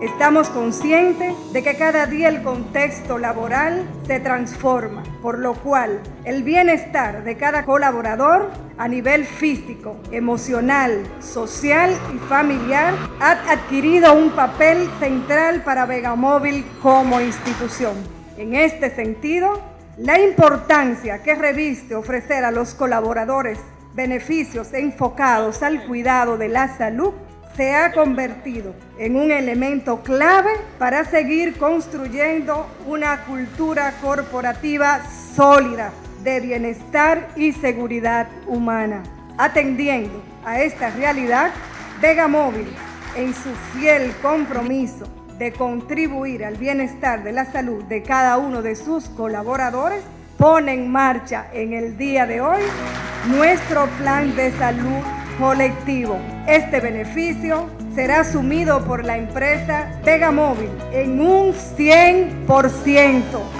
Estamos conscientes de que cada día el contexto laboral se transforma, por lo cual el bienestar de cada colaborador a nivel físico, emocional, social y familiar ha adquirido un papel central para Vegamóvil como institución. En este sentido, la importancia que reviste ofrecer a los colaboradores beneficios enfocados al cuidado de la salud se ha convertido en un elemento clave para seguir construyendo una cultura corporativa sólida de bienestar y seguridad humana. Atendiendo a esta realidad, Vega Móvil, en su fiel compromiso de contribuir al bienestar de la salud de cada uno de sus colaboradores, pone en marcha en el día de hoy nuestro plan de salud colectivo. Este beneficio será asumido por la empresa Vega Móvil en un 100%.